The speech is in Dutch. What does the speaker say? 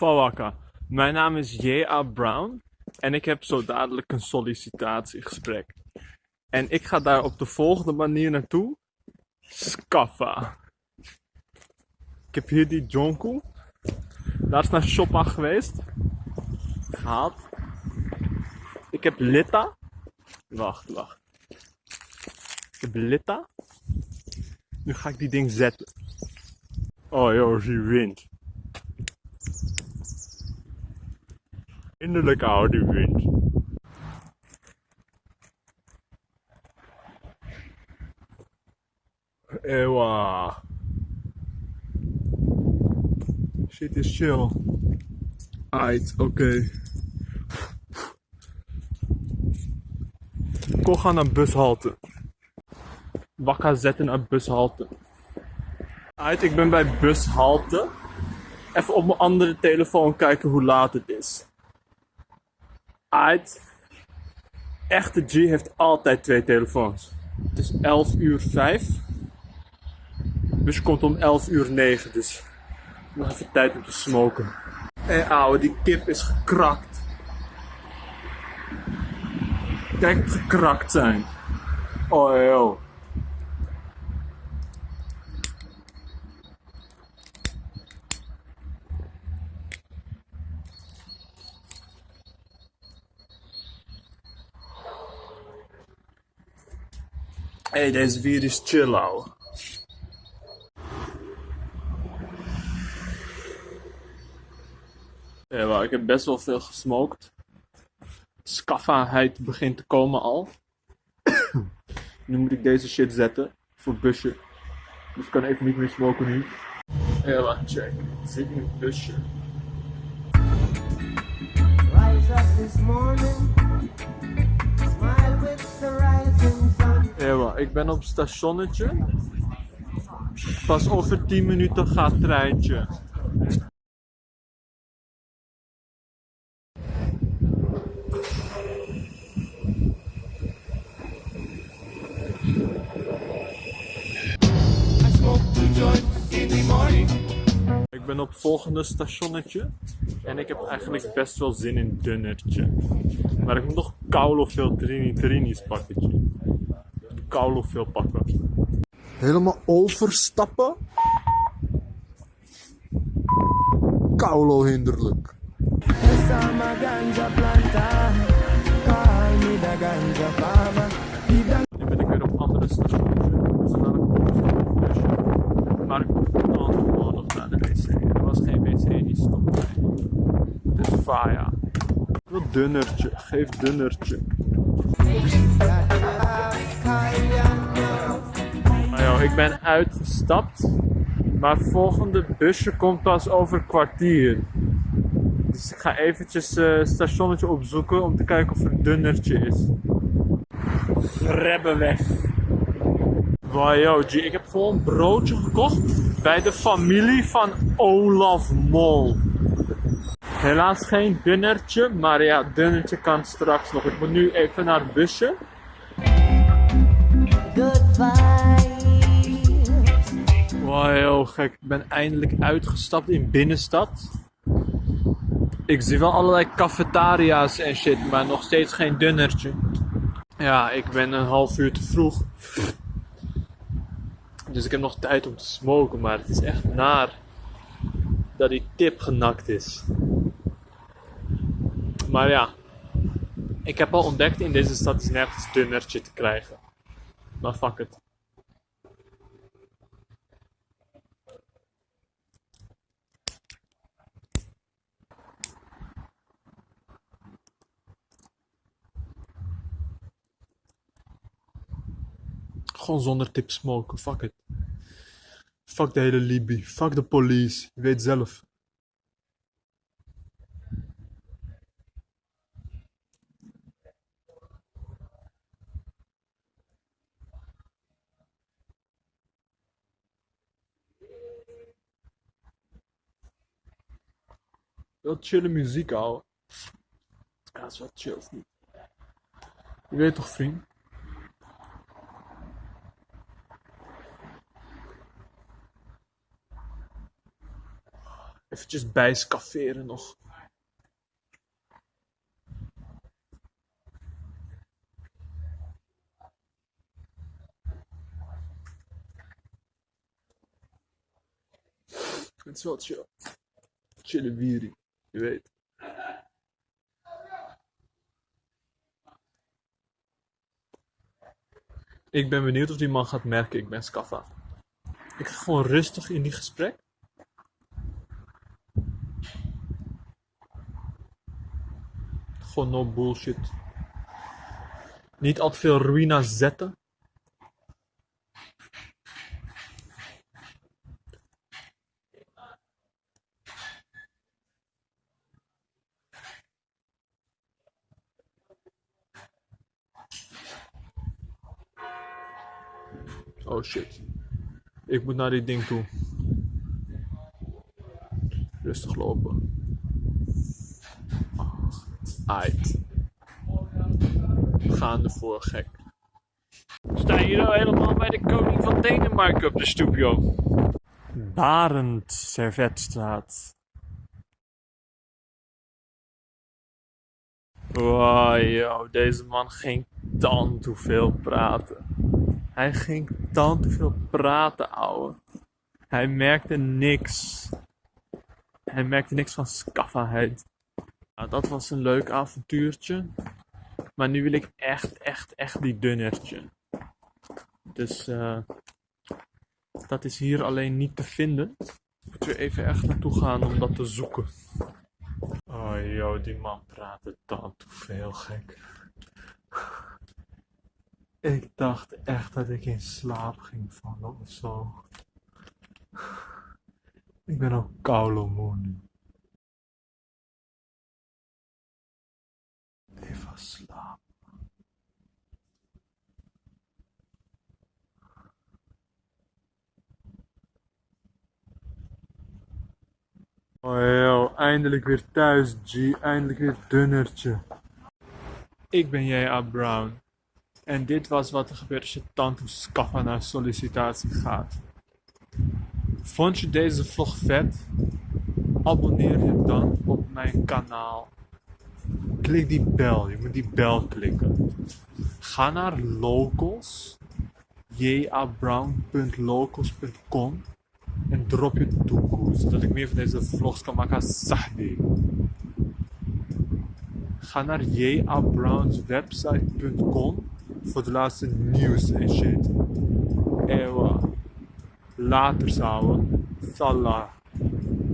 Fawaka. Mijn naam is J.A. Brown en ik heb zo dadelijk een sollicitatiegesprek. En ik ga daar op de volgende manier naartoe. Scaffa. Ik heb hier die Jonko. Daar is naar Shoppa geweest. Gehaald. Ik heb Litta. Wacht, wacht. Ik heb Litta. Nu ga ik die ding zetten. Oh joh, zie wind. Innerlijk oude wind. Ewa. Shit is chill. Aight, oké. Kom gaan naar bushalte. Wakka zetten naar bushalte. Aight, ik ben bij bushalte. Even op mijn andere telefoon kijken hoe laat het is. Aight. Echte G heeft altijd twee telefoons. Het is 11 uur 5. Dus komt om 11 uur 9. Dus nog even tijd om te smoken. Hé ouwe, die kip is gekrakt. Kijk gekrakt zijn. Oh joh. Hey, deze bier is chill, ouwe. Ja, wel, ik heb best wel veel gesmokt. Skaffaheid begint te komen al. nu moet ik deze shit zetten voor het busje. Dus ik kan even niet meer smoken nu. Ja, wacht, check. Ik zit in het busje. Rise up this morning, ik ben op stationnetje. Pas over 10 minuten gaat treintje. Ik ben op het volgende stationnetje. En ik heb eigenlijk best wel zin in dunnertje. Maar ik moet nog koulo veel trini trini's pakken. Koulo veel pakken. helemaal overstappen. Kaulo hinderlijk. Nu ben ik weer op een andere stationnetje. Dus dan ik. Maar ik moet dan gewoon nog naar de wc. Er was geen wc die stond. Het is faya. Ik wil dunnertje. Geef dunnertje. Joh, ik ben uitgestapt. Maar het volgende busje komt pas over kwartier. Dus ik ga eventjes eh, het stationnetje opzoeken om te kijken of er een dunnertje is. Rebben weg. Wow, G, ik heb gewoon een broodje gekocht bij de familie van Olaf Mol. Helaas geen dunnertje, maar ja, dunnertje kan straks nog. Ik moet nu even naar het busje. Wow, yo, gek. Ik ben eindelijk uitgestapt in binnenstad. Ik zie wel allerlei cafetaria's en shit, maar nog steeds geen dunnertje. Ja, ik ben een half uur te vroeg. Dus ik heb nog tijd om te smoken, maar het is echt naar dat die tip genakt is. Maar ja, ik heb al ontdekt in deze stad is nergens dunnertje te krijgen. Maar fuck het. Gewoon zonder tip smoken, fuck it. Fuck de hele Libi, fuck de police, je weet zelf. Wel chille muziek, ouwe. Ja, dat is wel chill, of niet? Je weet toch, vriend? Even eventjes bijscafferen nog. Het is wel chill. Chille wierie, je weet. Ik ben benieuwd of die man gaat merken, ik ben Scaffa. Ik ga gewoon rustig in die gesprek. Gewoon no bullshit. Niet al te veel ruïna zetten. Oh shit. Ik moet naar dit ding toe. Rustig lopen. Aight. We gaan ervoor, gek. Sta hier nou helemaal bij de koning van Denemarken op de stoep, joh. Barend Servetstraat. Wow, joh, deze man ging dan te veel praten. Hij ging te veel praten, ouwe. Hij merkte niks. Hij merkte niks van skaffaheid. Nou, dat was een leuk avontuurtje. Maar nu wil ik echt, echt, echt die dunnertje. Dus eh, dat is hier alleen niet te vinden. Moeten we even echt naartoe gaan om dat te zoeken. Oh joh, die man praatte dan te veel gek. Ik dacht echt dat ik in slaap ging vallen of zo. Ik ben ook koude nu. Even slapen. Oh joh, eindelijk weer thuis G, eindelijk weer dunnertje. Ik ben J.A. Brown. En dit was wat er gebeurt als je tante Scaffa naar sollicitatie gaat. Vond je deze vlog vet? Abonneer je dan op mijn kanaal. Klik die bel, je moet die bel klikken. Ga naar locals, jabrown.locals.com en drop je toekoe, zodat ik meer van deze vlogs kan maken als Sahdi. Ga naar jabrownswebsite.com voor de laatste nieuws en shit. Ewa. Later, zouden. Salah.